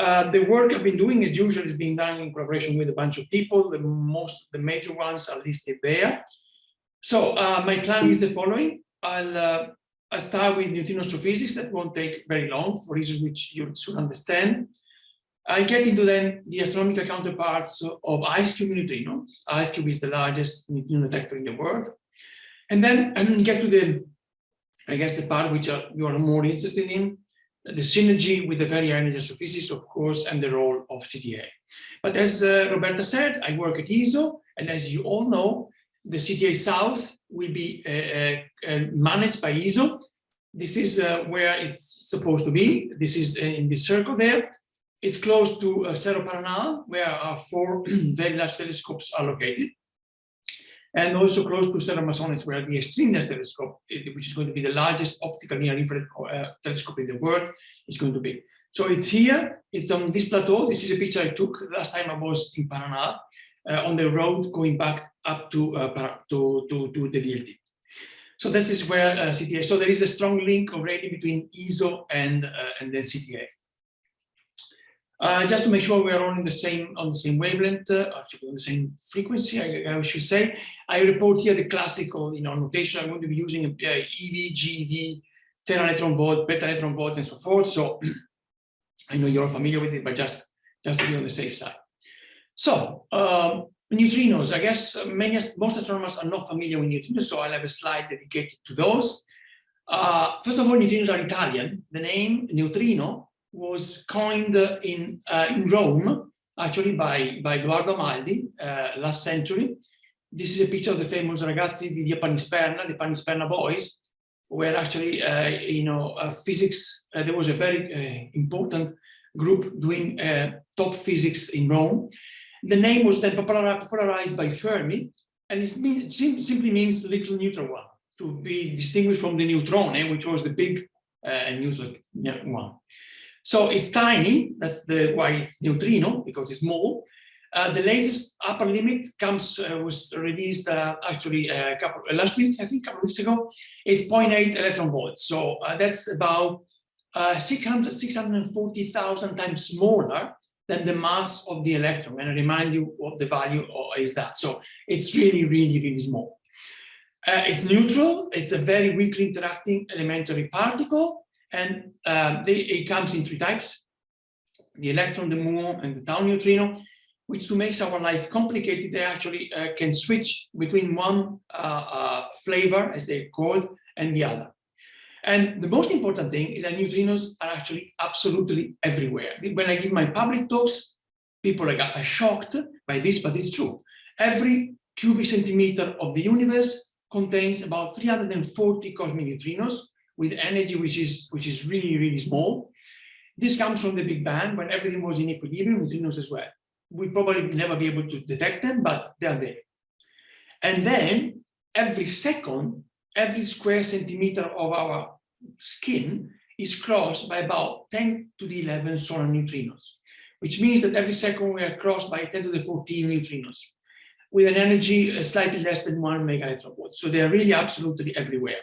Uh, the work I've been doing is usually being done in collaboration with a bunch of people. The most, the major ones are listed there. So uh, my plan is the following. I'll, uh, I'll start with neutrino astrophysics. That won't take very long for reasons which you soon understand. I get into then the astronomical counterparts of Ice Cube IceCube neutrino. IceCube is the largest neutrino detector in the world. And then and get to the, I guess, the part which are, you are more interested in, the synergy with the very energy astrophysics, of course, and the role of CTA. But as uh, Roberta said, I work at ESO, and as you all know, the CTA South will be uh, uh, uh, managed by ESO. This is uh, where it's supposed to be. This is uh, in this circle there. It's close to Cerro Paranal, where our four very large telescopes are located. And also close to Cerro Armazones, where the Extremeness telescope, which is going to be the largest optical near infrared uh, telescope in the world, is going to be. So it's here, it's on this plateau. This is a picture I took last time I was in Paranal, uh, on the road going back up to, uh, to, to, to the VLT. So this is where uh, CTA, so there is a strong link already between ESO and, and then CTA. Uh, just to make sure we are all in the same on the same wavelength, uh, actually on the same frequency, I, I, should say. I report here the classical, you know, notation. I'm going to be using uh, EV, GeV, tera electron volt, peta electron volt, and so forth. So I know you're familiar with it, but just just to be on the safe side. So um, neutrinos, I guess many most astronomers are not familiar with neutrinos, so I'll have a slide dedicated to those. Uh, first of all, neutrinos are Italian. The name neutrino was coined in, uh, in Rome, actually by, by Edoardo Amaldi uh, last century. This is a picture of the famous ragazzi di Via Panisperna, the Panisperna boys, where actually, uh, you know, uh, physics, uh, there was a very uh, important group doing top physics in Rome. The name was then popularized by Fermi, and it mean, sim simply means little neutron one, to be distinguished from the neutrone, which was the big neutron one. So it's tiny, that's the why it's neutrino, because it's small. Uh, the latest upper limit comes uh, was released uh, actually a couple uh, last week, I think, a couple weeks ago. It's 0.8 electron volts, so uh, that's about uh, 600 640,000 times smaller than the mass of the electron. And I remind you what the value is that. So it's really, really, really small. it's neutral. It's a very weakly interacting elementary particle. And uh, they, it comes in three types, the electron, the muon, and the tau neutrino, which to make our life complicated, they actually uh, can switch between one uh, uh flavor, as they call, and the other. And the most important thing is that neutrinos are actually absolutely everywhere. When I give my public talks, people are shocked by this, but it's true. Every cubic centimeter of the universe contains about 340 cosmic neutrinos, with energy which is which is really really small. This comes from the Big Bang when everything was in equilibrium, with neutrinos as well. We probably never be able to detect them, but they are there. And then every second, every square centimeter of our skin is crossed by about 10 to the 11 solar neutrinos, which means that every second we are crossed by 10 to the 14 neutrinos with an energy uh, slightly less than one mega electron volt. So they are really absolutely everywhere.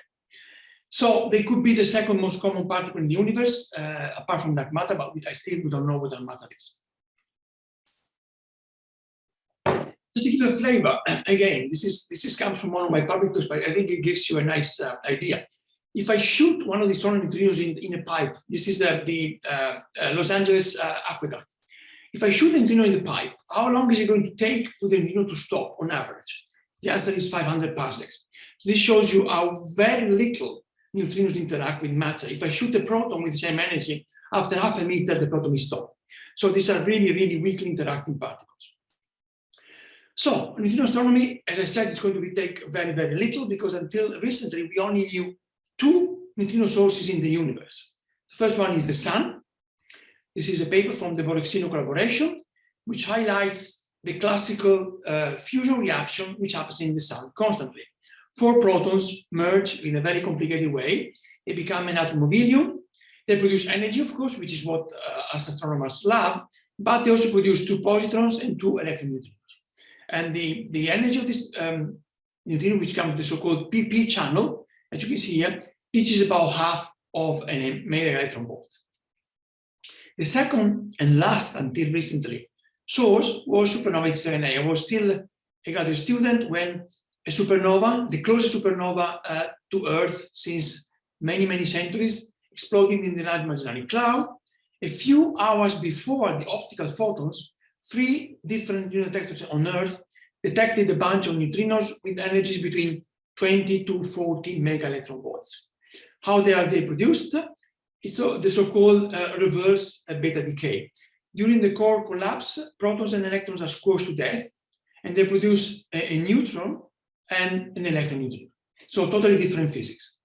So they could be the second most common particle in the universe, uh, apart from dark matter, but I still we don't know what dark matter is. Just to give you a flavor, again, this is this is comes from one of my public talks, but I think it gives you a nice uh, idea. If I shoot one of these solar neutrinos in, in a pipe, this is the, the uh, uh Los Angeles uh, aqueduct. If I shoot a neutrino in the pipe, how long is it going to take for the neutrino to stop on average? The answer is 500 parsecs. So this shows you how very little neutrinos interact with matter. If I shoot a proton with the same energy, after half a meter, the proton is stopped. So these are really, really weakly interacting particles. So neutrino astronomy, as I said, is going to be take very, very little because until recently, we only knew two neutrino sources in the universe. The first one is the sun. This is a paper from the Borexino collaboration, which highlights the classical uh, fusion reaction which happens in the sun constantly four protons merge in a very complicated way. They become an atom of helium. They produce energy, of course, which is what uh, astronomers love, but they also produce two positrons and two electron neutrinos. And the, the energy of this um, neutrino, which comes the so-called PP channel, as you can see here, reaches about half of an mega electron volt. The second and last until recently source was supernova 87A. I was still a graduate student when a supernova, the closest supernova uh, to Earth since many, many centuries, exploding in the Large Magellanic Cloud. A few hours before the optical photons, three different detectors on Earth detected a bunch of neutrinos with energies between 20 to 40 mega electron volts. How they are they produced? It's the so-called uh, reverse uh, beta decay. During the core collapse, protons and electrons are squashed to death, and they produce a, a neutron and an electron neutrino. So totally different physics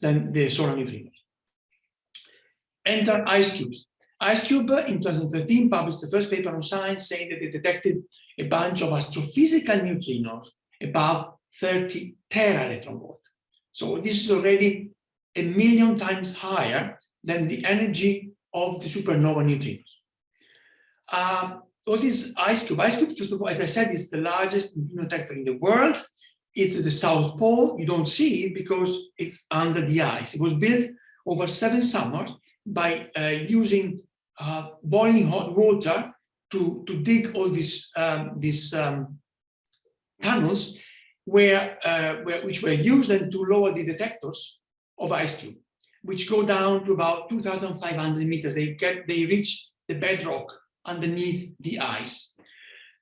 than the solar neutrinos. Enter ice cubes. IceCube in 2013 published the first paper on Science saying that they detected a bunch of astrophysical neutrinos above 30 tera electron volt. So this is already a million times higher than the energy of the supernova neutrinos. Um, what is IceCube? IceCube, first of all, as I said, is the largest neutrino detector in the world. It's the South Pole. You don't see it because it's under the ice. It was built over seven summers by uh, using uh, boiling hot water to, to dig all these, um, these um, tunnels where, uh, where, which were used then to lower the detectors of IceCube, which go down to about 2,500 meters. They get, they reach the bedrock underneath the ice.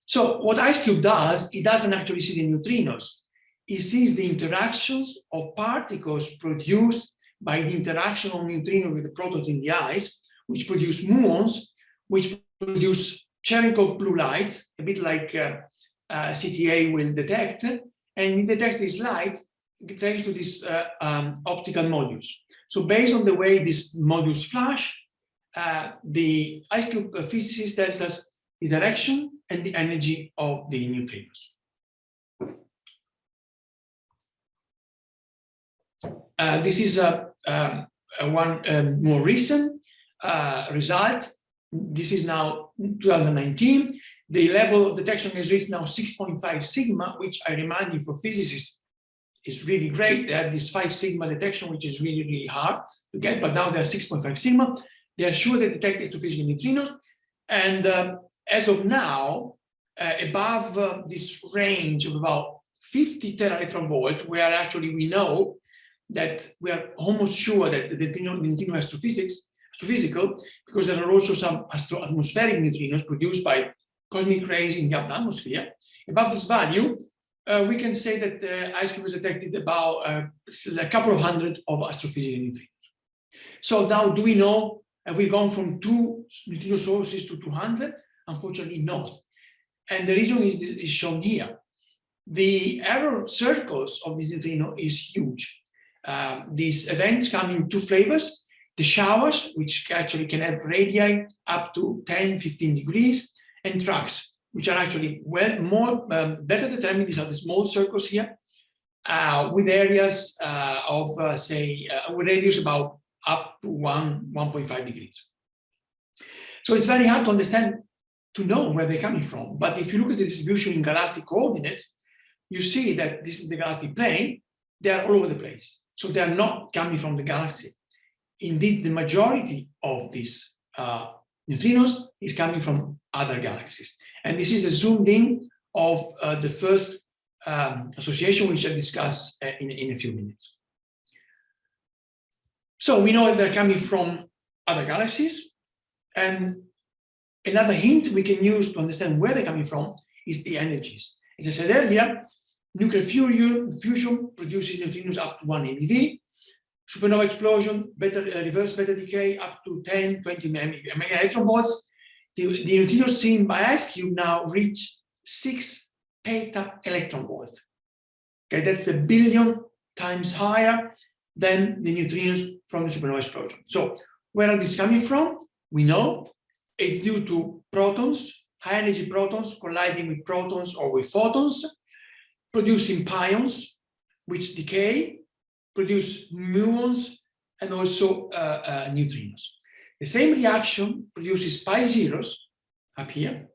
So what IceCube does, it doesn't actually see the neutrinos. It sees the interactions of particles produced by the interaction of neutrinos with the protons in the ice, which produce muons, which produce Cherenkov blue light, a bit like uh, uh, CTA will detect, and it detects this light thanks to these uh, um, optical modules. So based on the way these modules flash, uh, the IceCube physicist tells us the direction and the energy of the neutrinos. Uh, this is a, um, a one um, more recent uh, result. This is now 2019. The level of detection has reached now 6.5 sigma, which I remind you for physicists is really great. They have this 5 sigma detection, which is really, really hard to get, but now they're 6.5 sigma. They are sure they detect astrophysical neutrinos. And uh, as of now, uh, above uh, this range of about 50 tera electron volt, where actually we know that we are almost sure that the neutrino, astrophysics, astrophysical, because there are also some atmospheric neutrinos produced by cosmic rays in the upper atmosphere. Above this value, uh, we can say that the IceCube has detected about uh, a couple of hundred of astrophysical neutrinos. So now, do we know, have we gone from two neutrino sources to 200? Unfortunately not. And the reason is, is shown here. The error circles of this neutrino is huge. Uh, these events come in two flavors, the showers, which actually can have radii up to 10, 15 degrees, and tracks, which are actually well more um, better determined. These are the small circles here, uh, with areas uh, of uh, say uh, with radius about up to one 1.5 degrees. So it's very hard to understand to know where they're coming from. But if you look at the distribution in galactic coordinates, you see that this is the galactic plane. They are all over the place. So they are not coming from the galaxy. Indeed, the majority of these uh, neutrinos is coming from other galaxies. And this is a zoomed in of uh, the first um, association, which I'll discuss uh, in, in a few minutes. So we know that they're coming from other galaxies. And another hint we can use to understand where they're coming from is the energies. As I said earlier, Nuclear fusion produces neutrinos up to 1 MeV. Supernova explosion, beta, uh, reverse beta decay up to 10, 20 mega electron volts. The, the neutrinos seen by IceCube now reach 6 peta electron volt. Okay, that's a billion times higher than the neutrinos from the supernova explosion. So where are these coming from? We know it's due to protons, high energy protons colliding with protons or with photons producing pions, which decay, produce muons, and also uh, uh, neutrinos. The same reaction produces pi zeros up here,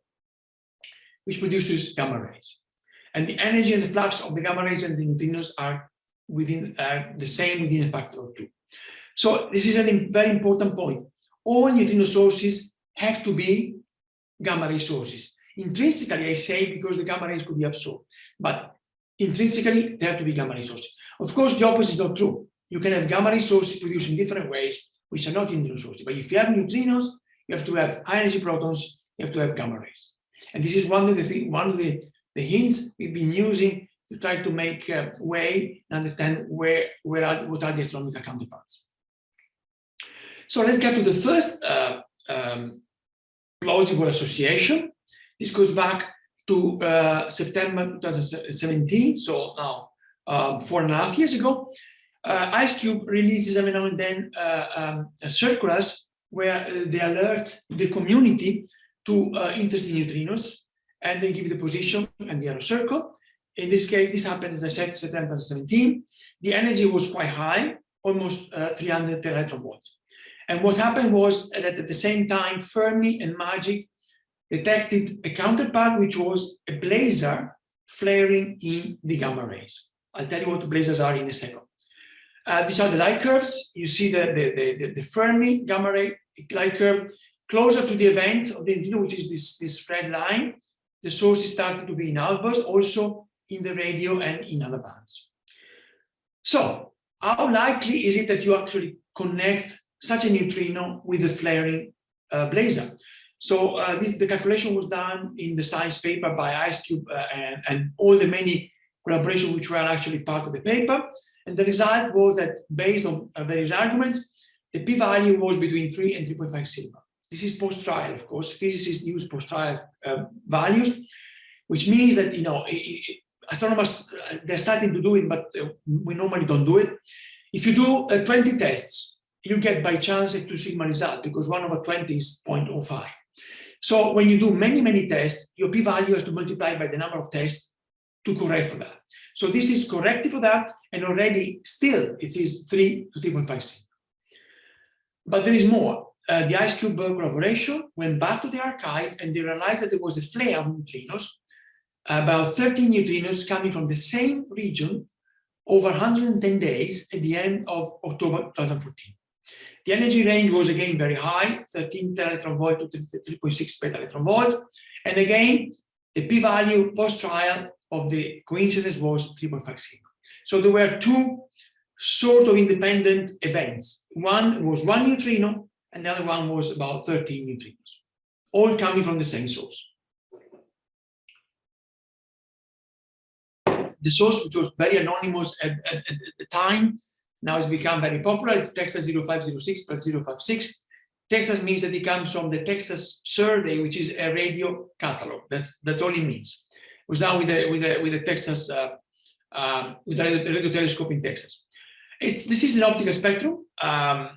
which produces gamma rays. And the energy and the flux of the gamma rays and the neutrinos are within uh, the same within a factor of two. So this is a very important point. All neutrino sources have to be gamma ray sources. Intrinsically, I say because the gamma rays could be absorbed, but intrinsically, they have to be gamma ray sources. Of course, the opposite is not true. You can have gamma ray sources produced in different ways, which are not neutrino sources. But if you have neutrinos, you have to have high energy protons, you have to have gamma rays. And this is one of the one of the, the hints we've been using to try to make way and understand where, where are, what are the astronomical counterparts. So let's get to the first uh, um, plausible association. This goes back to uh, September 2017, so now um, four and a half years ago. Uh, IceCube releases every now and then uh, um, circulars where uh, they alert the community to uh, interesting neutrinos and they give the position and the arrow circle. In this case, this happened, as I said, September 2017. The energy was quite high, almost uh, 300 electron volts. And what happened was that at the same time, Fermi and MAGIC detected a counterpart, which was a blazar flaring in the gamma rays. I'll tell you what the blazars are in a second. Uh, these are the light curves. You see the, the, the, the, Fermi gamma ray light curve closer to the event of the neutrino, which is this, this red line. The source is starting to be in outburst, also in the radio and in other bands. So how likely is it that you actually connect such a neutrino with a flaring uh, blazar? So uh, this, the calculation was done in the science paper by IceCube uh, and, and all the many collaborations which were actually part of the paper. And the result was that based on uh, various arguments, the p-value was between 3 and 3.5 sigma. This is post-trial, of course. Physicists use post-trial uh, values, which means that, you know, astronomers, uh, they're starting to do it, but uh, we normally don't do it. If you do uh, 20 tests, you get by chance a 2 sigma result because 1 over 20 is 0.05. So when you do many, many tests, your p-value has to multiply by the number of tests to correct for that. So this is corrected for that, and already still it is 3 to 3.5 sigma. But there is more. Uh, the IceCube collaboration went back to the archive and they realized that there was a flare of neutrinos, about 13 neutrinos coming from the same region over 110 days at the end of October 2014. The energy range was again very high, 13 electron volt to 3.6 peta electron volt. And again, the p-value post-trial of the coincidence was 3.5 sigma. So there were two sort of independent events. One was one neutrino, and the other one was about 13 neutrinos, all coming from the same source. The source, which was very anonymous at, at, at the time, now it's become very popular. It's Texas 0506 plus 056. Texas means that it comes from the Texas survey, which is a radio catalog. That's that's all it means. It was now with the with the with the Texas uh, uh, with the radio, radio, telescope in Texas. It's this is an optical spectrum. Um,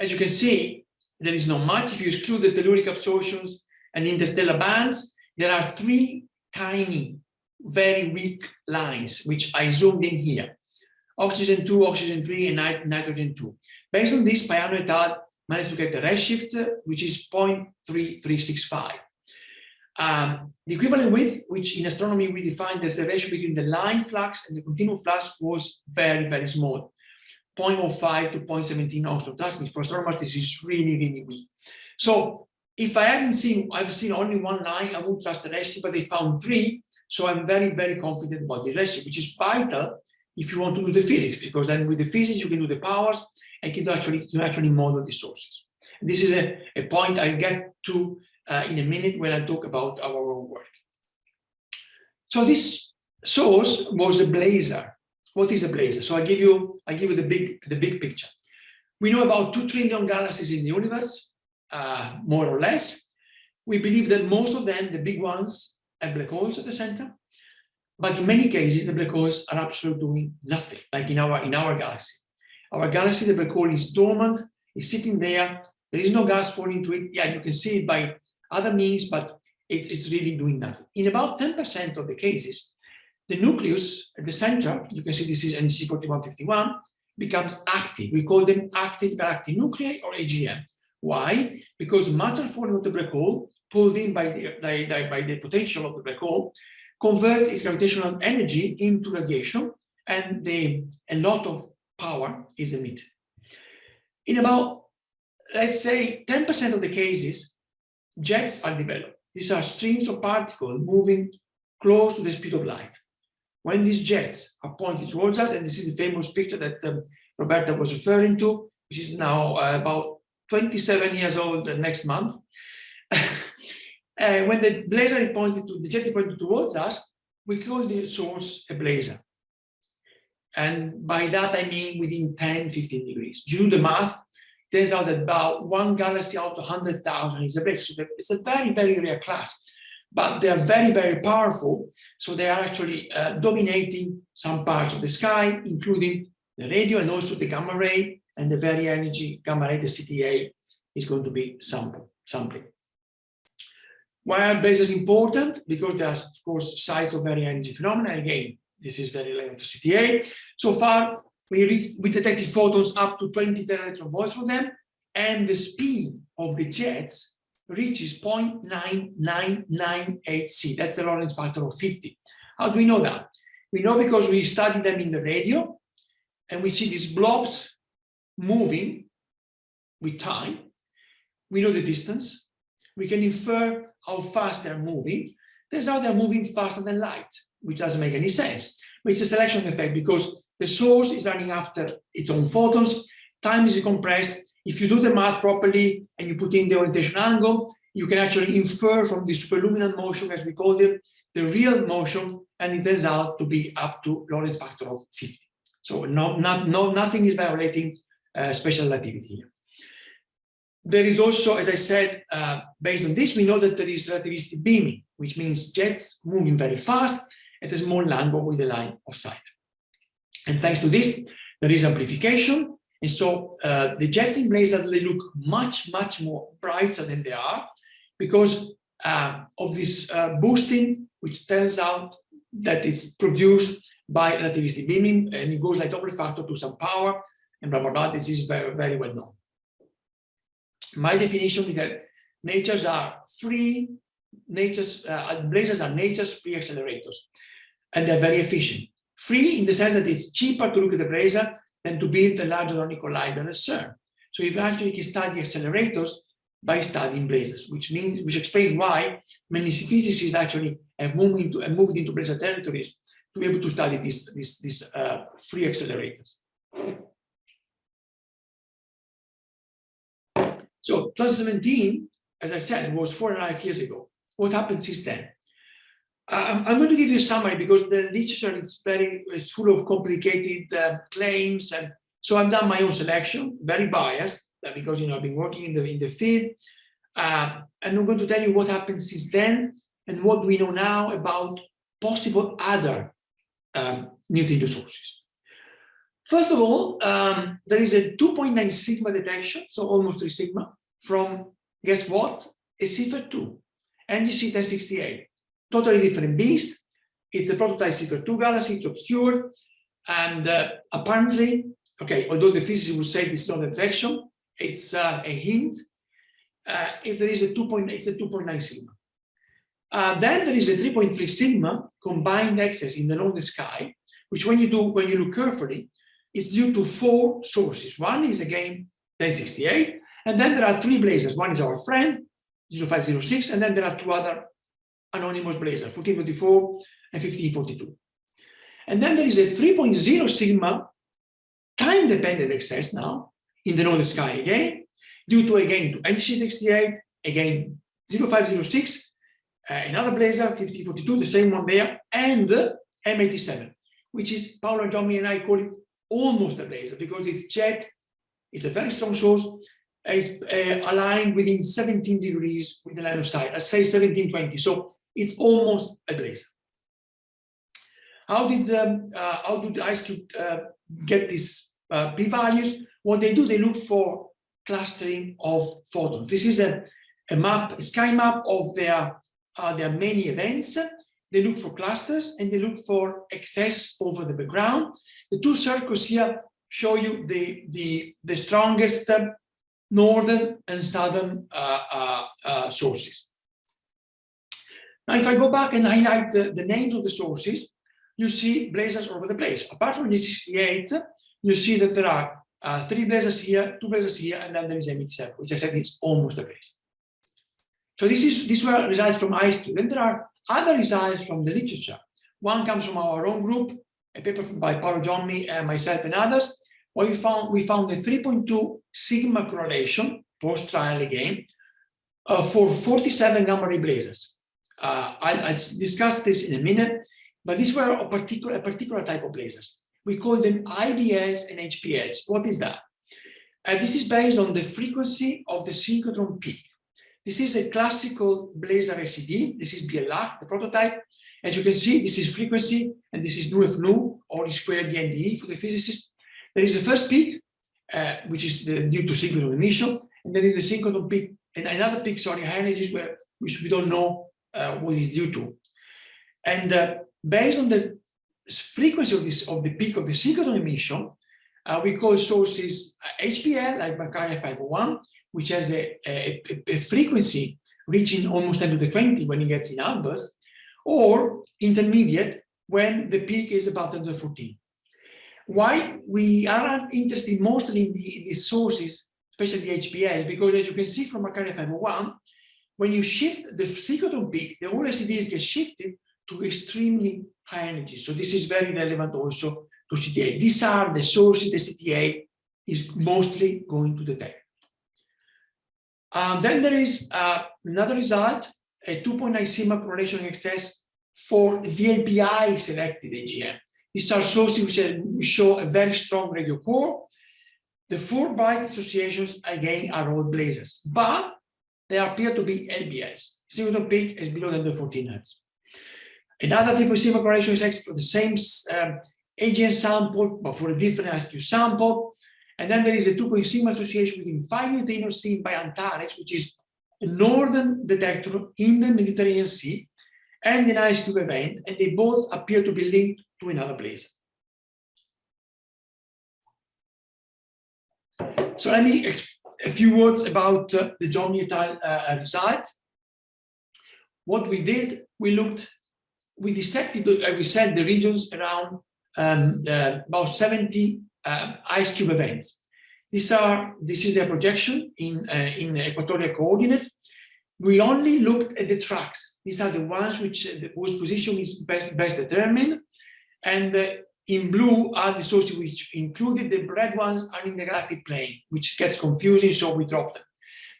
as you can see, there is not much. If you exclude the telluric absorptions and interstellar bands, there are three tiny, very weak lines, which I zoomed in here oxygen 2, oxygen 3, and nit nitrogen 2. Based on this, Paiano et al. managed to get a redshift, which is 0.3365. Um, the equivalent width, which in astronomy we define as the ratio between the line flux and the continuum flux, was very, very small. 0.05 to 0.17 angstrom. Trust me, for astronomers, this is really, really weak. So if I hadn't seen, I've seen only one line, I wouldn't trust the redshift, but they found three. So I'm very, very confident about the redshift, which is vital if you want to do the physics, because then with the physics, you can do the powers and can actually, you actually model the sources. And this is a, a point I get to uh, in a minute when I talk about our own work. So this source was a blazar. What is a blazar? So I give you, I give you the big, the big picture. We know about two trillion galaxies in the universe, uh, more or less. We believe that most of them, the big ones, have black holes at the center. But in many cases, the black holes are absolutely doing nothing, like in our, in our galaxy. Our galaxy, the black hole is dormant, is sitting there, there is no gas falling into it. Yeah, you can see it by other means, but it's, it's really doing nothing. In about 10% of the cases, the nucleus at the center, you can see this is NGC 4151, becomes active. We call them active galactic nuclei or AGN. Why? Because matter falling into the black hole, pulled in by the, by, by the potential of the black hole, converts its gravitational energy into radiation and a lot of power is emitted. In about, let's say 10% of the cases, jets are developed. These are streams of particles moving close to the speed of light. When these jets are pointed towards us, and this is the famous picture that um, Roberta was referring to, which is now uh, about 27 years old next month. uh, when the blazar is pointed to the jet pointed towards us, we call the source a blazar. And by that I mean within 10, 15 degrees. Do the math, turns out that about one galaxy out of 100,000 is a blazar. So it's a very, very rare class but they are very, very powerful. So they are actually uh, dominating some parts of the sky, including the radio and also the gamma ray and the very energy gamma ray, the CTA is going to be sample, sampling. Why are blazars important? Because they are, of course, sites of very energy phenomena. Again, this is very related to CTA. So far, we, we detected photons up to 20 teraelectron volts for them, and the speed of the jets reaches 0.9998 C. That's the Lorentz factor of 50. How do we know that? We know because we study them in the radio and we see these blobs moving with time. We know the distance. We can infer how fast they're moving. Turns out they're moving faster than light, which doesn't make any sense. But it's a selection effect because the source is running after its own photons, time is compressed, if you do the math properly and you put in the orientation angle, you can actually infer from the superluminal motion, as we call it, the real motion, and it turns out to be up to Lorentz factor of 50. So no, not, no, nothing is violating uh, special relativity here. There is also, as I said, uh, based on this, we know that there is relativistic beaming, which means jets moving very fast at a small lambda with a line of sight. And thanks to this, there is amplification, and so uh, the jets in Blazar, they look much, much more brighter than they are because uh, of this uh, boosting, which turns out that it's produced by relativistic beaming and it goes like Doppler factor to some power and blah, blah, blah. This is very, very well known. My definition is that natures are free, natures, uh, blazars are nature's free accelerators and they're very efficient. Free in the sense that it's cheaper to look at the blazar than to build a large hadron collider at CERN. So you actually can study accelerators by studying blazars, which means which explains why many physicists actually have moved into have moved into blazar territories to be able to study these these these uh, free accelerators. So 2017, as I said, was four and a half years ago. What happened since then? I'm going to give you a summary because the literature is very it's full of complicated uh, claims, and so I've done my own selection, very biased uh, because you know I've been working in the in the field, uh, and I'm going to tell you what happened since then and what we know now about possible other um, neutrino sources. First of all, um, there is a 2.9 sigma detection, so almost 3 sigma, from guess what? A Seyfert 2, NGC 1068 totally different beast. It's the prototype Seyfert 2 galaxy, it's obscure. And uh, apparently, okay, although the physicists would say this is not a detection, it's uh, a hint. Uh, if there is a 2.9, it's a 2.9 sigma. Uh, then there is a 3.3 sigma combined excess in the known sky, which when you do, when you look carefully, is due to four sources. One is again 1068, and then there are three blazars. One is our friend, 0506, and then there are two other anonymous blazar, 1424 and 1542. And then there is a 3.0 sigma time-dependent excess now in the northern sky again, due to again to NGC68, again 0506, uh, another blazar, 1542, the same one there, and M87, which is Paolo and Johnny and I call it almost a blazar because it's jet, it's a very strong source, it's uh, aligned within 17 degrees with the line of sight, I'd say 1720. So it's almost a blazar. How did um, uh, how did IceCube uh, get these uh, p-values? What they do, they look for clustering of photons. This is a, a map, a sky map of their uh, their many events. They look for clusters and they look for excess over the background. The two circles here show you the the the strongest uh, northern and southern uh, uh, sources. Now, if I go back and highlight the, the names of the sources, you see blazars all over the place. Apart from the 68, you see that there are uh, three blazars here, two blazars here, and then there is M87, which I said is almost a blazar. So this is these were results from IceCube. Then there are other results from the literature. One comes from our own group, a paper by Paolo Giommi, and myself and others, where we found we found a 3.2 sigma correlation post-trial again uh, for 47 gamma ray blazars. Uh, I'll, I'll, discuss this in a minute, but these were a particular, a particular type of blazars. We call them IBS and HPS. What is that? Uh, this is based on the frequency of the synchrotron peak. This is a classical blazar SED. This is BLR, the prototype. As you can see, this is frequency, and this is nu f nu, or e squared DNDE for the physicist. There is a first peak, uh, which is the, due to synchrotron emission, and then is a synchrotron peak, and another peak, sorry, high energies, where, which we don't know uh, what is due to. And uh, based on the frequency of this of the peak of the synchrotron emission, uh, we call sources HBL, like Markarian 501, which has a, a, a, frequency reaching almost 10 to the 20 when it gets in outburst, or intermediate when the peak is about 10 to the 14. Why we are interested mostly in the, the sources, especially the HBL, because as you can see from Markarian 501, when you shift the synchrotron peak, the whole SEDs get shifted to extremely high energy. So this is very relevant also to CTA. These are the sources the CTA is mostly going to detect. Um, then there is uh, another result, a 2.9 sigma correlation excess for the VLBI selected AGN. These are sources which show a very strong radio core. The four byte associations again are all blazars, but they appear to be LBS. Synchrotron peak is below than the 14 hertz. Another triple sigma correlation is for the same um, AGN sample, but for a different IceCube sample. And then there is a 2 sigma association between 5 neutrinos seen by Antares, which is a northern detector in the Mediterranean Sea, and an IceCube event, and they both appear to be linked to another blazar. So let me a few words about uh, the Giommi et al. Uh, result. What we did, we looked, we dissected, uh, we said the regions around um, uh, about 70 uh, IceCube events. These are, this is their projection in, uh, in equatorial coordinates. We only looked at the tracks. These are the ones which uh, whose position is best, best determined. And uh, in blue are the sources which included the red ones are in the galactic plane, which gets confusing, so we drop them.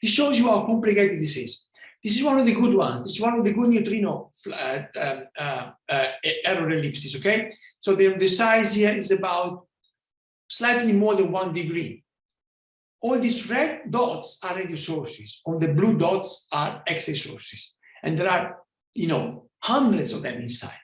This shows you how complicated this is. This is one of the good ones. This is one of the good neutrino uh, um, uh, uh, error ellipses, okay? So the, the size here is about slightly more than one degree. All these red dots are radio sources, all the blue dots are X-ray sources. And there are, you know, hundreds of them inside.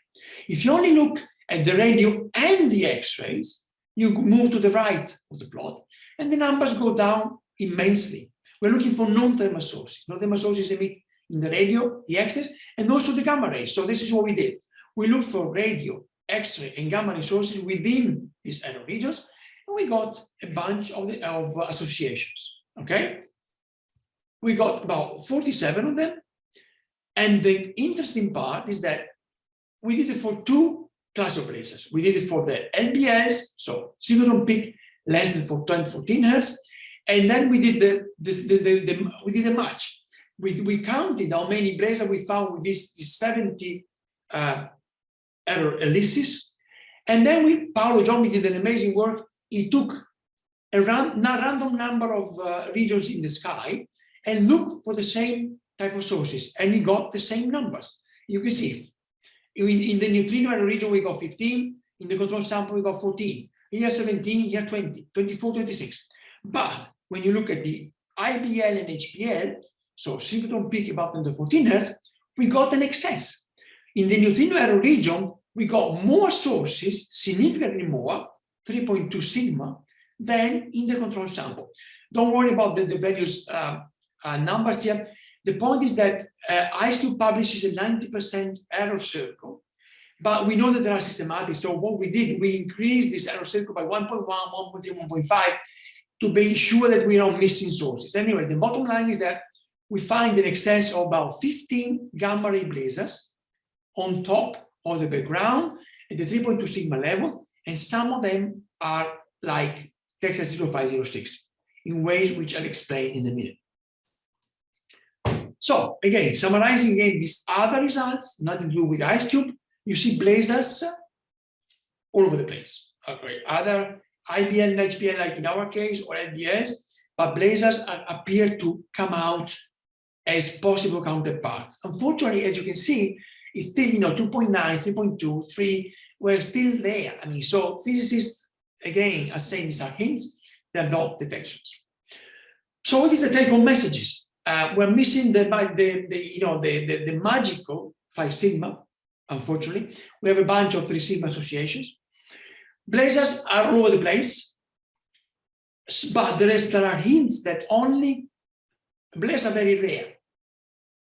If you only look at the radio and the X-rays, you move to the right of the plot, and the numbers go down immensely. We're looking for non-thermal sources. Non-thermal sources emit in the radio, the X-rays, and also the gamma rays. So this is what we did. We looked for radio, X-ray, and gamma ray sources within these error regions, and we got a bunch of, the, of associations. Okay, we got about 47 of them, and the interesting part is that we did it for two class of blazars. We did it for the LBS, so synchrotron peak less than for 10, 14 hertz, and then we did the, the, the, the, the we did a match we, we counted how many blazars we found with this, this 70 uh, error ellipses. And then we, Paolo Giommi did an amazing work. He took a ran, random number of uh, regions in the sky and looked for the same type of sources, and he got the same numbers. You can see, in, in the neutrino region, we got 15, in the control sample, we got 14, here 17, here 20, 24, 26. But when you look at the IBL and HBL, so synchrotron peak about 10 to 14 hertz, we got an excess. In the neutrino error region, we got more sources, significantly more, 3.2 sigma, than in the control sample. Don't worry about the, the various uh, uh, numbers here. The point is that uh, IceCube publishes a 90% error circle, but we know that there are systematic. So what we did, we increased this error circle by 1.1, 1.3, 1.5 to be sure that we are not missing sources. Anyway, the bottom line is that we find an excess of about 15 gamma ray blazars on top of the background at the 3.2 sigma level, and some of them are like Texas 0506 in ways which I'll explain in a minute. So again, summarizing again these other results, nothing to do with Ice Cube, you see blazars all over the place. Okay, other IBL and HBL, like in our case, or LBS, but blazars appear to come out as possible counterparts. Unfortunately, as you can see, it's still, you know, 2.9, 3.2, 3, we're still there. I mean, so physicists, again, are saying these are hints, they're not detections. So what is the take-home messages? Uh, we're missing the, the, the, you know, the, the, the magical 5 sigma, unfortunately. We have a bunch of 3 sigma associations. Blazars are all over the place, but there, is, there are hints that only blazars are very rare.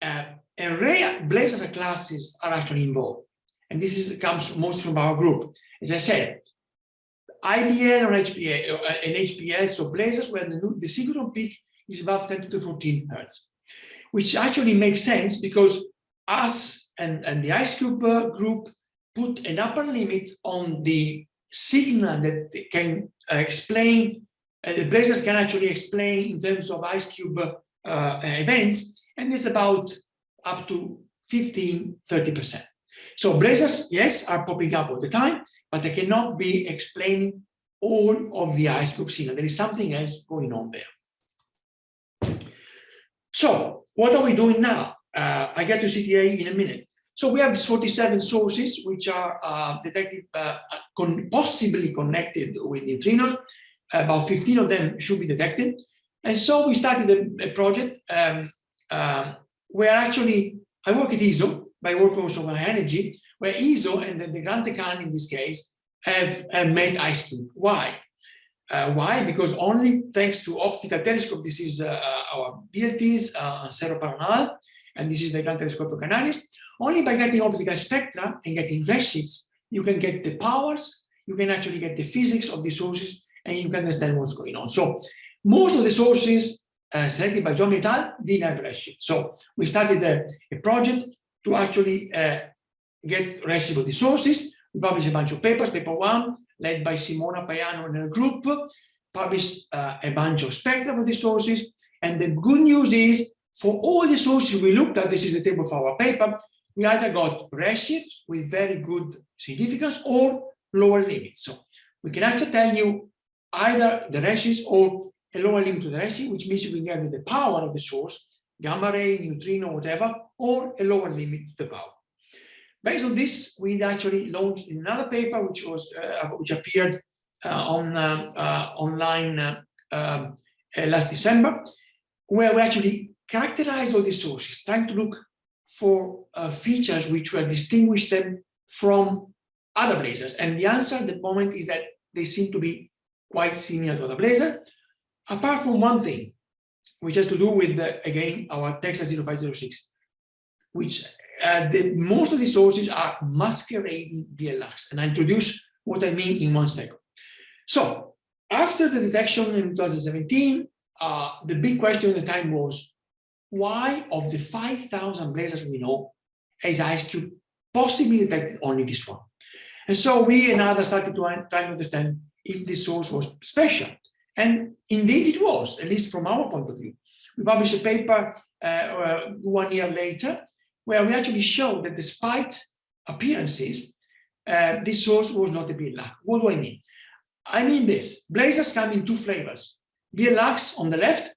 Uh, and rare blazars classes are actually involved. And this is, comes most from our group. As I said, IBL or HPA, uh, and HPS, so blazars where the, the synchrotron peak is above 10 to 14 hertz, which actually makes sense because us and, and the IceCube group put an upper limit on the signal that can uh, explain, uh, the blazars can actually explain in terms of IceCube uh, events, and it's about up to 15, 30%. So blazars, yes, are popping up all the time, but they cannot be explaining all of the IceCube signal. There is something else going on there. So what are we doing now? Uh, I get to CTA in a minute. So we have these 47 sources which are uh, detected, uh, con possibly connected with neutrinos. About 15 of them should be detected. And so we started a, a project um, um, where actually I work at ESO, by work also on energy, where ESO and the, the Grand in this case have, have made IceCube. Why? Uh, why? Because only thanks to optical telescope, this is uh, uh our VLTs, uh, Cerro Paranal, and this is the Gran Telescopio Canarias, only by getting optical spectra and getting redshifts, you can get the powers, you can actually get the physics of the sources, and you can understand what's going on. So most of the sources uh, selected by Giommi et al. didn't have redshift. So we started a, a project to actually uh, get redshift of the sources. We published a bunch of papers. Paper one, led by Simona Paiano and her group, published uh, a bunch of spectra of the sources. And the good news is, for all the sources we looked at, this is the table of our paper, we either got redshifts with very good significance or lower limits. So we can actually tell you either the redshifts or a lower limit to the redshift, which means we can get the power of the source, gamma ray, neutrino, whatever, or a lower limit to the power. Based on this, we actually launched another paper which was uh, which appeared uh, on uh, uh online uh, um, uh, last December, where we actually characterized all these sources, trying to look for features which will distinguish them from other blazars. And the answer at the moment is that they seem to be quite similar to other blazar, apart from one thing, which has to do with, the, again, our Texas 0506, which uh, the, most of the sources are masquerading BL Lacs. And I introduce what I mean in one second. So after the detection in 2017, uh, the big question at the time was, why of the 5,000 blazars we know has IceCube possibly detected only this one? And so we and others started to try to understand if this source was special. And indeed it was, at least from our point of view. We published a paper uh, uh, one year later, where we actually showed that despite appearances, uh, this source was not a BL Lac. What do I mean? I mean this, blazars come in two flavors. BL Lacs on the left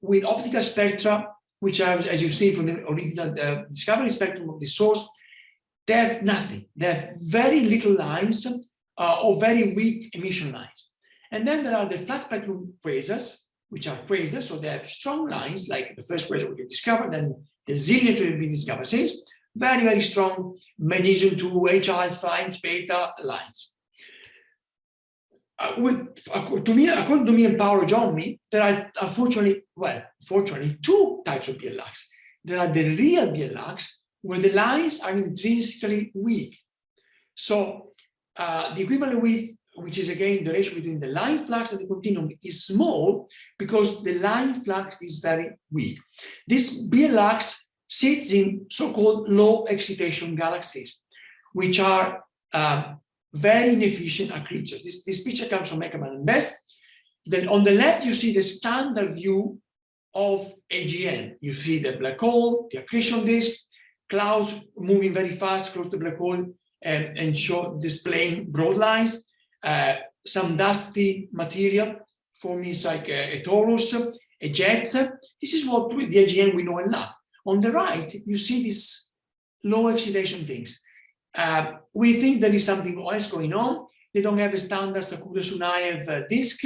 with optical spectra which are, as you see from the original uh, discovery spectrum of the source, they have nothing. They have very little lines uh, or very weak emission lines. And then there are the flat spectrum quasars, which are quasars, so they have strong lines, like the first quasar we discovered, and the zillion to be discovered since, very, very strong magnesium 2, H alpha, H beta lines uh, with, to me, according to me and Paolo Giommi, there are unfortunately, well, fortunately, two types of BL Lacs. There are the real BL Lacs, where the lines are intrinsically weak. So uh, the equivalent width, which is again the ratio between the line flux and the continuum, is small because the line flux is very weak. This BL Lacs sits in so-called low excitation galaxies, which are um, very inefficient are creatures. This, this picture comes from Heckman and Best. Then on the left, you see the standard view of AGN. You see the black hole, the accretion disk, clouds moving very fast close to the black hole and, and show displaying broad lines, uh, some dusty material forming like a, a torus, a jet. This is what the AGN we know and love. On the right, you see these low excitation things. Uh, we think there is something else going on. They don't have a standard Shakura-Sunyaev uh, disk.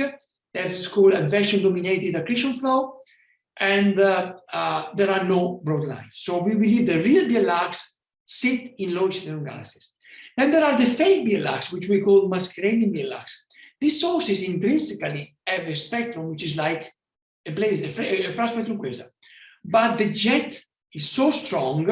They have called advection-dominated accretion flow, and uh, uh, there are no broad lines. So we believe the real BL Lacs sit in low excitation galaxies. And there are the fake BL Lacs, which we call masquerading BL Lacs. These sources intrinsically have a spectrum which is like a blaze, a, a flat spectrum quasar. But the jet is so strong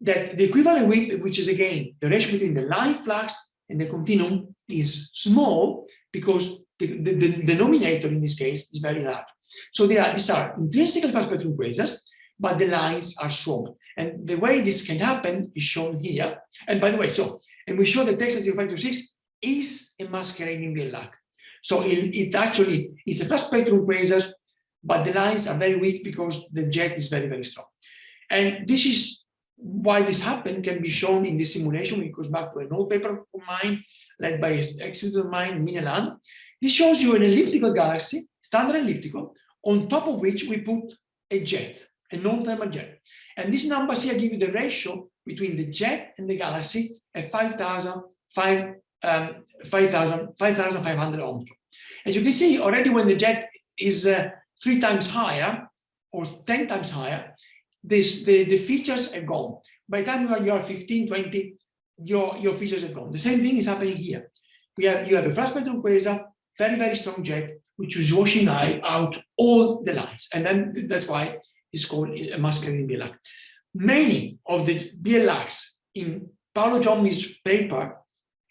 that the equivalent width, which is again the ratio between the line flux and the continuum, is small because the, the, the denominator in this case is very large. So are, these are intrinsically fast spectrum quasars, but the lines are swamped. And the way this can happen is shown here. And by the way, so, and we show that Texas 0526 is a masquerading BL Lac. So it, it actually is a fast spectrum quasars, but the lines are very weak because the jet is very, very strong. And this is why this happened can be shown in this simulation. It goes back to an old paper of mine led by ex of mine, Mineland. This shows you an elliptical galaxy, standard elliptical, on top of which we put a jet, a non-thermal jet. And these numbers here give you the ratio between the jet and the galaxy at 5,000, 5, um, 5,500 5, ohms. As you can see, already when the jet is uh, three times higher or 10 times higher, this, the, the features are gone. By the time you are, you are 15, 20, your, your features are gone. The same thing is happening here. We have, you have a flat spectrum quasar, very, very strong jet, which is washing out all the lines. And then that's why it's called a masquerading BL Lac. Many of the BL Lacs in Paolo Giommi's paper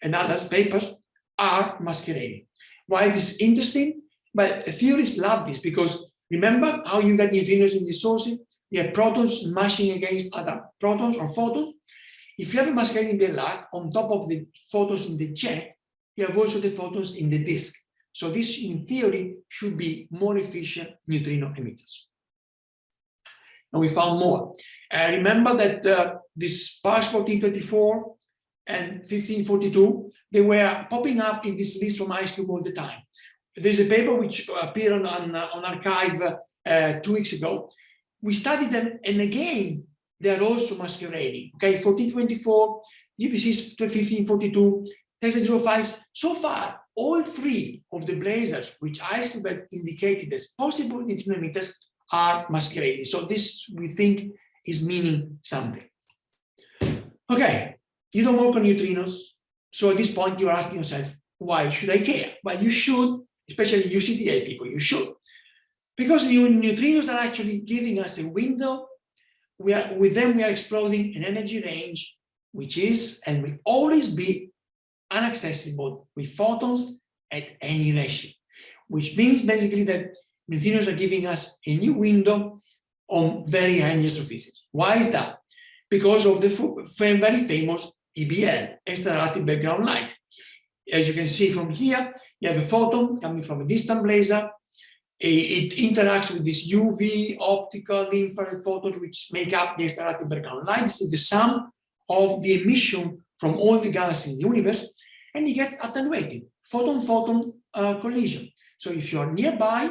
and others papers are masquerading. Why it is interesting? But theorists love this because remember how you get neutrinos in the sources? You have protons smashing against other protons or photons. If you have a masquerading BL Lac on top of the photons in the jet, you have also the photons in the disk. So this, in theory, should be more efficient neutrino emitters. And we found more. Uh, remember that uh, this PKS 1424 and 1542, they were popping up in this list from IceCube all the time. There's a paper which appeared on, on, on arXiv uh, two weeks ago. We studied them, and again, they are also masquerading. Okay, 1424, GB6 1542, Texas 05. So far, all three of the blazars which IceCube indicated as possible neutrino are masquerading. So this, we think, is meaning something. Okay, you don't work on neutrinos. So at this point, you're asking yourself, why should I care? Well, you should, especially UCTA people, you should. Because neutrinos are actually giving us a window. We are, with them, we are exploring an energy range, which is and will always be inaccessible with photons at any ratio, which means basically that neutrinos are giving us a new window on very high astrophysics. Why is that? Because of the very famous EBL, extragalactic background light. As you can see from here, you have a photon coming from a distant blazar. It interacts with this UV, optical, infrared photons, which make up the extragalactic background light. This is the sum of the emission from all the galaxies in the universe, and it gets attenuated, photon-photon uh, collision. So if you are nearby,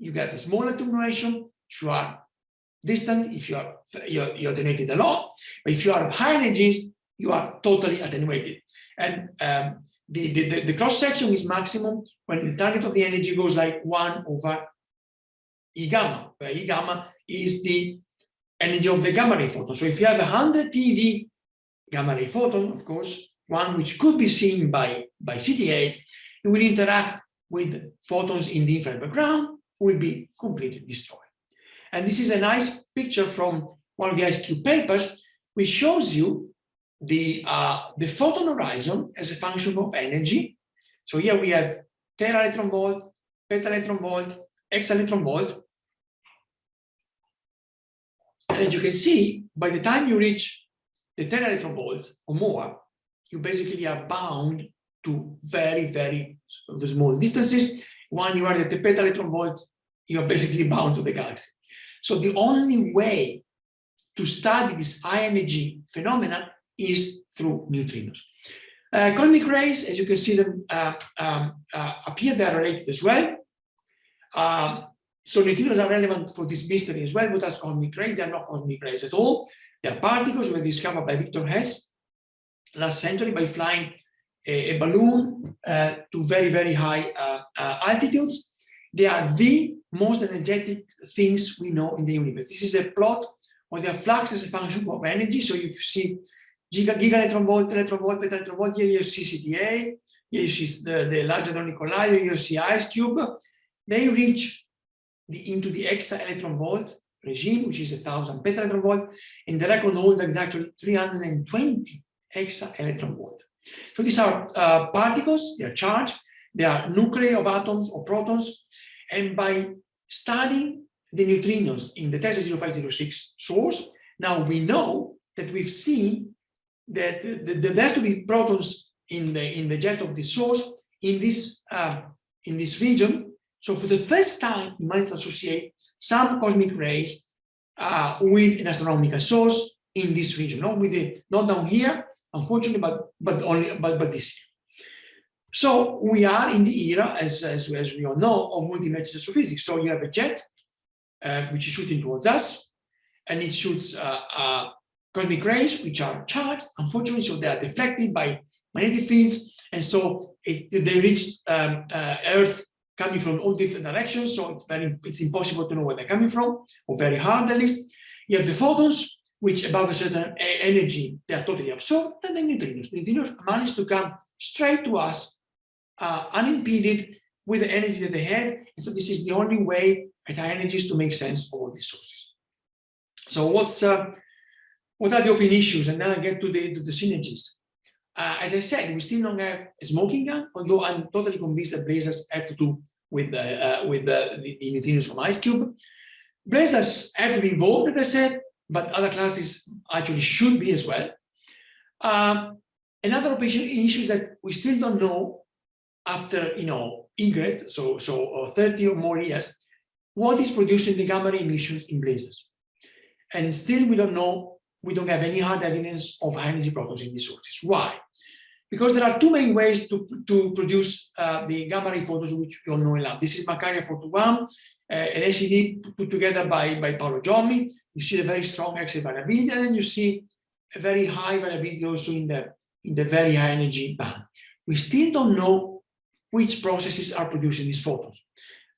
you get a smaller attenuation. If you are distant, if you are you're, you're attenuated a lot, but if you are high energies, you are totally attenuated. And um, the, the, the, cross section is maximum when the target of the energy goes like one over E gamma, where E gamma is the energy of the gamma ray photon. So if you have a 100 TeV gamma ray photon, of course, one which could be seen by, by CTA, it will interact with photons in the infrared background, will be completely destroyed. And this is a nice picture from one of the IceCube papers, which shows you the, uh, the photon horizon as a function of energy. So here we have tera electron volt, peta electron volt, exa electron volt. And as you can see, by the time you reach the 10 electron volt or more, you basically are bound to very, very small distances. When you are at the peta electron volt, you're basically bound to the galaxy. So the only way to study this high energy phenomena is through neutrinos. Uh, cosmic rays, as you can see them uh, um, uh, appear, they are related as well. Um, so neutrinos are relevant for this mystery as well, but as cosmic rays, they are not cosmic rays at all. They are particles were discovered by Victor Hess last century by flying a, a balloon uh, to very, very high uh, uh, altitudes. They are the most energetic things we know in the universe. This is a plot of their flux as a function of energy. So you see giga, giga electron volt, electron volt, peta electron volt, here you see CTA, here you see the, the Large Hadron Collider, here you see IceCube. They reach the, into the exa electron volt regime, which is a thousand peta electron volt, and the record holder is actually 320 exa electron volt. So these are uh, particles, they are charged, they are nuclei of atoms or protons, and by studying the neutrinos in the Texas 0506 source, now we know that we've seen that there has to be protons in the in the jet of the source in this uh, in this region. So for the first time, we might associate some cosmic rays uh, with an astronomical source in this region, not with it, not down here, unfortunately, but but only but but this year. So we are in the era, as as, as we all know, of multi-message astrophysics. So you have a jet uh, which is shooting towards us, and it shoots uh, uh, cosmic rays which are charged. Unfortunately, so they are deflected by magnetic fields, and so it, they reach um, uh, Earth coming from all different directions. So it's very it's impossible to know where they're coming from, or very hard at least. You have the photons which above a certain energy, they are totally absorbed, and the neutrinos. Neutrinos manage to come straight to us, uh, unimpeded with the energy that they had. And so this is the only way at high energies to make sense of all these sources. So what's uh, what are the open issues? And then I get to the, to the synergies. Uh, as I said, we still don't have a smoking gun, although I'm totally convinced that blazars have to do with, uh, uh with the, the neutrinos from IceCube. Blazars have to be involved, as I said, but other classes actually should be as well. Uh, another issue is that we still don't know after, you know, EGRET, so, so uh, 30 or more years, what is producing the gamma ray emissions in blazars. And still we don't know, we don't have any hard evidence of high energy protons in these sources. Why? Because there are two main ways to, to produce uh, the gamma ray photons, which we all know in lab. This is Markarian 421, uh, an SED put together by, by Paolo Giommi. You see a very strong X-ray variability, and you see a very high variability also in the, in the very high energy band. We still don't know which processes are producing these photons.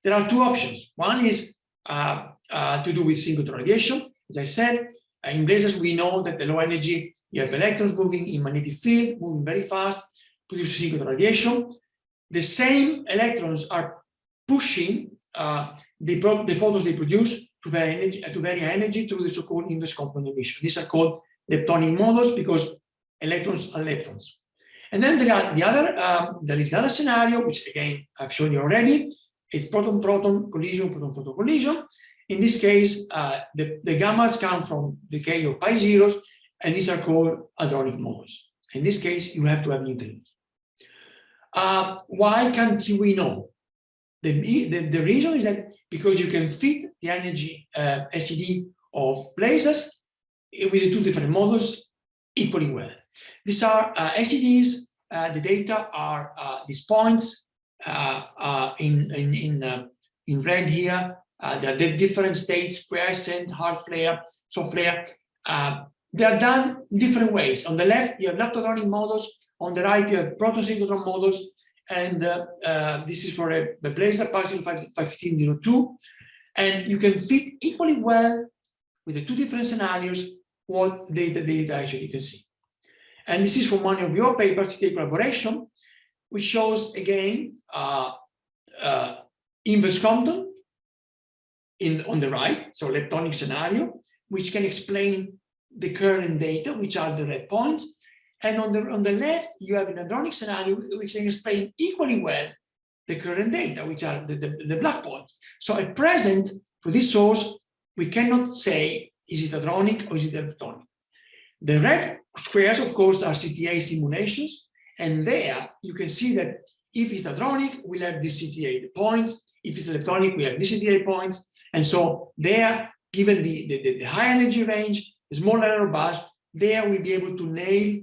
There are two options. One is uh, uh, to do with synchrotron radiation. As I said, uh, in blazars, we know that the low energy, you have electrons moving in magnetic field, moving very fast, produce synchrotron radiation. The same electrons are pushing uh, the, the they produce to very energy, to high energy through the so-called inverse Compton emission. These are called leptonic models because electrons are leptons. And then there are the other, um, there is another scenario, which again I've shown you already. It's proton-proton collision, proton-photon collision. In this case, uh, the, the gammas come from the decay of pi zeros, and these are called hadronic models. In this case, you have to have neutrinos. Uh, why can't we know? The, the, the, reason is that because you can fit the energy uh, SED of places with the two different models equally well. These are uh, SEDs, uh, the data are uh, these points uh, uh, in, in, in, uh, in red here. there are different states, quiescent, hard flare, soft flare. they are done different ways. On the left, you have leptohadronic models. On the right, you have protosynchrotron models and uh, uh, this is for a, a Blazar partial 1502. And you can fit equally well with the two different scenarios what data data actually you can see. And this is from one of your papers, state collaboration, which shows again uh, uh, inverse Compton in on the right, so leptonic scenario, which can explain the current data, which are the red points, and on the, on the left, you have an hadronic scenario which can explain equally well the current data, which are the, the, the black points. So at present, for this source, we cannot say, is it hadronic or is it leptonic? The red squares, of course, are CTA simulations. And there you can see that if it's hadronic, we'll have the CTA points. If it's leptonic, we have the CTA points. And so there given the, the, the, the high energy range, the small error bars, there we'll be able to nail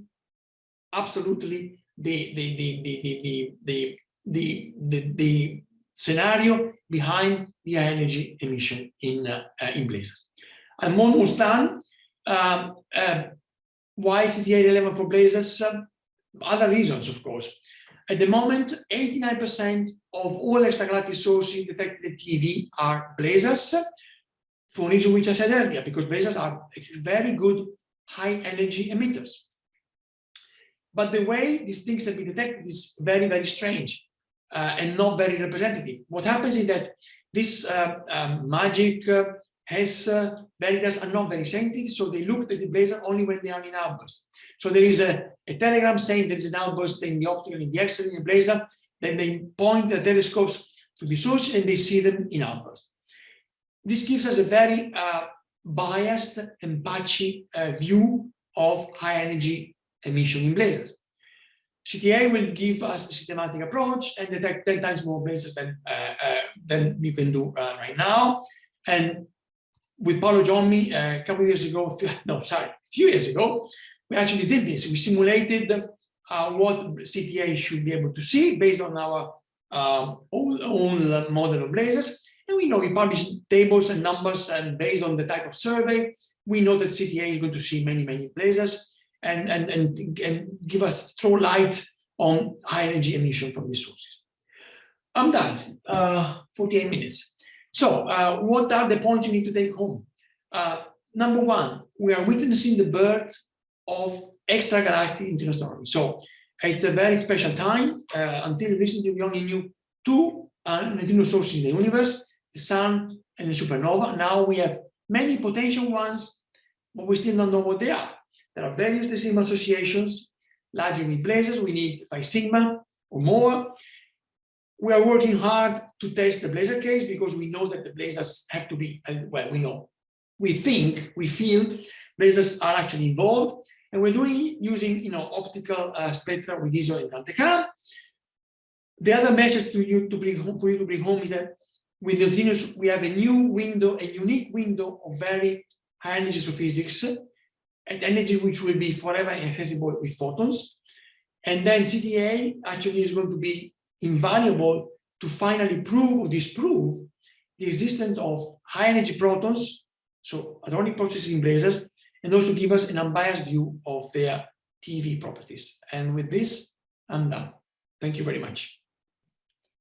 absolutely the, the, the, the, the, the, the, the, the, scenario behind the energy emission in, uh, uh, in blazars. I'm almost done. Uh, why is CTA relevant for blazars? Uh, other reasons, of course. At the moment, 89% of all extragalactic sources detected at TeV are blazars, for reason which I said earlier, because blazars are very good high energy emitters. But the way these things have been detected is very, very strange uh, and not very representative. What happens is that this uh, um, magic uh, has uh, are not very sensitive, so they look at the blazar only when they are in outburst. So there is a, a telegram saying there is an outburst in the optical, in the X-ray, in the blazar, then they point the telescopes to the source and they see them in outburst. This gives us a very uh, biased and patchy uh, view of high energy emission in blazars. CTA will give us a systematic approach and detect 10 times more blazars than, uh, uh, than you can do uh, right now. And with Paolo Giommi uh, a couple of years ago, no, sorry, a few years ago, we actually did this. We simulated uh, what CTA should be able to see based on our uh, own, own model of blazars. And we know we publish tables and numbers and based on the type of survey, we know that CTA is going to see many, many blazars and, and, and, and give us throw light on high energy emission from these sources. I'm done, uh, 48 minutes. So uh, what are the points you need to take home? Uh, number one, we are witnessing the birth of extragalactic international So it's a very special time. Uh, until recently, we only knew two uh, neutrino sources in the universe, the sun and the supernova. Now we have many potential ones, but we still don't know what they are. There are various decimal associations, largely blazars. We need 5 sigma or more. We are working hard to test the blazar case because we know that the blazars have to be, well, we know, we think, we feel blazars are actually involved. And we're doing using, you know, optical uh, spectra with ESO and GranTeCan. The other message to you to bring home for you to bring home is that with neutrinos we have a new window, a unique window of very high energies of and energy which will be forever inaccessible with photons. And then CTA actually is going to be invaluable to finally prove or disprove the existence of high energy protons, so hadronic processing blazars, and also give us an unbiased view of their TeV properties. And with this, I'm done. Thank you very much.